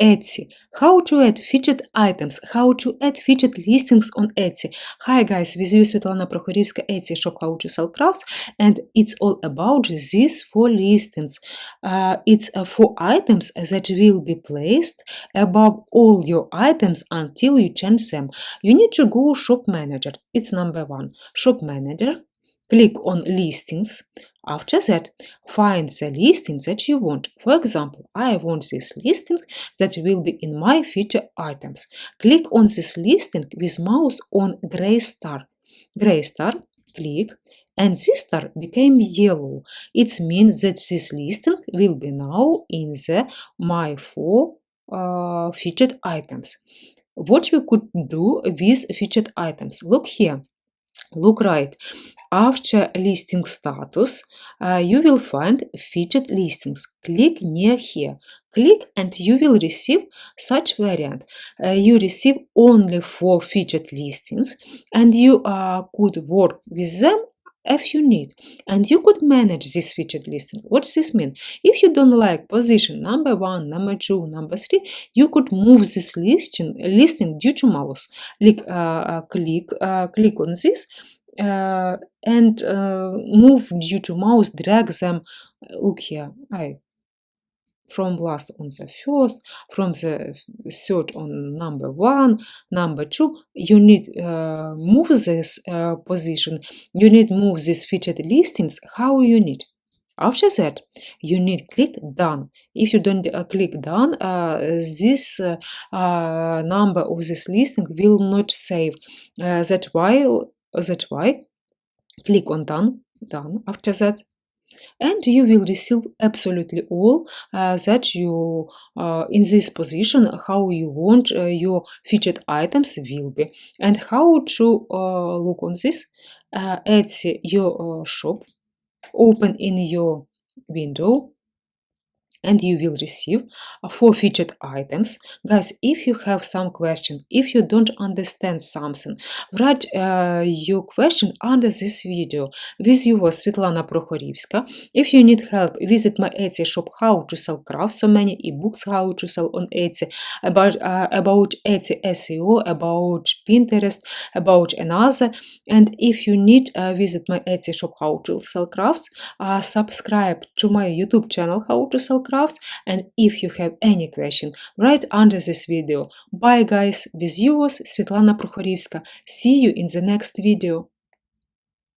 Etsy. How to add featured items, how to add featured listings on Etsy. Hi guys, with you Svetlana Prokhorivska, Etsy shop how to sell crafts and it's all about these four listings. Uh, it's uh, four items that will be placed above all your items until you change them. You need to go shop manager. It's number one. Shop manager. Click on listings. After that, find the listing that you want. For example, I want this listing that will be in my feature items. Click on this listing with mouse on gray star. Gray star, click, and this star became yellow. It means that this listing will be now in the my four uh, featured items. What we could do with featured items? Look here. Look right. After listing status, uh, you will find featured listings. Click near here. Click and you will receive such variant. Uh, you receive only four featured listings and you uh, could work with them if you need and you could manage this featured listing what does this mean? If you don't like position number one number two number three you could move this listing listing due to mouse. Click uh, click uh, click on this uh, and uh, move due to mouse drag them look here I from last on the first, from the third on number one, number two, you need uh, move this uh, position, you need move these featured listings how you need. After that, you need click done. If you don't uh, click done, uh, this uh, uh, number of this listing will not save. that's why, that's why, click on done, done. After that, and you will receive absolutely all uh, that you uh, in this position how you want uh, your featured items will be. And how to uh, look on this? Uh, Etsy your uh, shop open in your window and you will receive four featured items. Guys, if you have some question, if you don't understand something, write uh, your question under this video. With you was Svetlana Prokhorivska. If you need help, visit my Etsy shop How to Sell Crafts. So many ebooks how to sell on Etsy, about, uh, about Etsy SEO, about Pinterest, about another. And if you need, uh, visit my Etsy shop How to Sell Crafts. Uh, subscribe to my YouTube channel How to Sell Crafts crafts and if you have any question write under this video. Bye guys, with yours Svetlana Prokhorivska. See you in the next video.